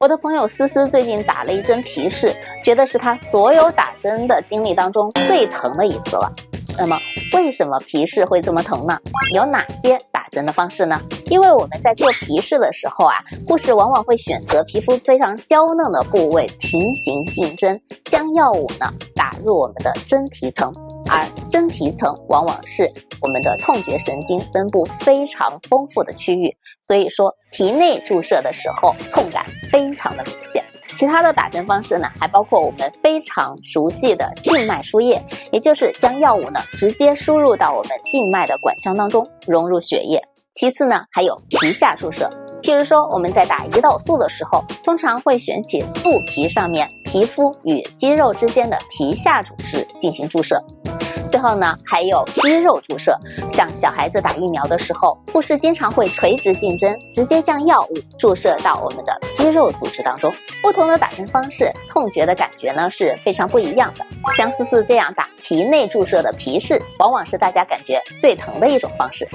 我的朋友思思最近打了一针皮试，觉得是她所有打针的经历当中最疼的一次了。那么，为什么皮试会这么疼呢？有哪些打针的方式呢？因为我们在做皮试的时候啊，护士往往会选择皮肤非常娇嫩的部位平行进针，将药物呢打入我们的真皮层。而真皮层往往是我们的痛觉神经分布非常丰富的区域，所以说皮内注射的时候痛感非常的明显。其他的打针方式呢，还包括我们非常熟悉的静脉输液，也就是将药物呢直接输入到我们静脉的管腔当中，融入血液。其次呢，还有皮下注射，譬如说我们在打胰岛素的时候，通常会选取肚皮上面皮肤与肌肉之间的皮下组织进行注射。最后呢，还有肌肉注射，像小孩子打疫苗的时候，护士经常会垂直进针，直接将药物注射到我们的肌肉组织当中。不同的打针方式，痛觉的感觉呢是非常不一样的。像思思这样打皮内注射的皮试，往往是大家感觉最疼的一种方式。